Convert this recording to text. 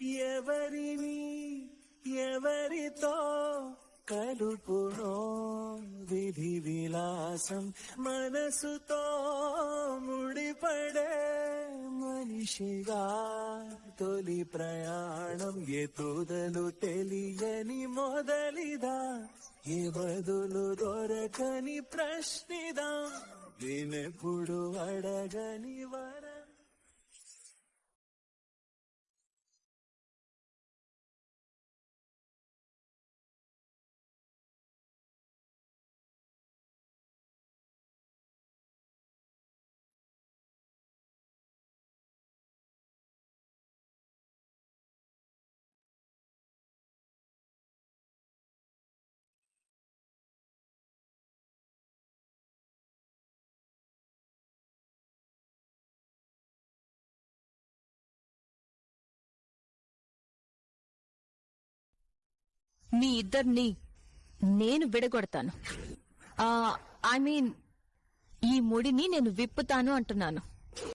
ఎవరిని ఎవరితో కలుపునో? విధి విలాసం మనసుతో ముడిపడే మనిషిగా తొలి ప్రయాణం ఎతుదలు తెలియని మొదలిదా? ఏ బదులు దొరకని ప్రశ్నిదా? వినెప్పుడు అడగని వా మీ ఇద్దరిని నేను విడగొడతాను. ఐ మీన్ ఈ ముడిని నేను విప్పుతాను అంటున్నాను.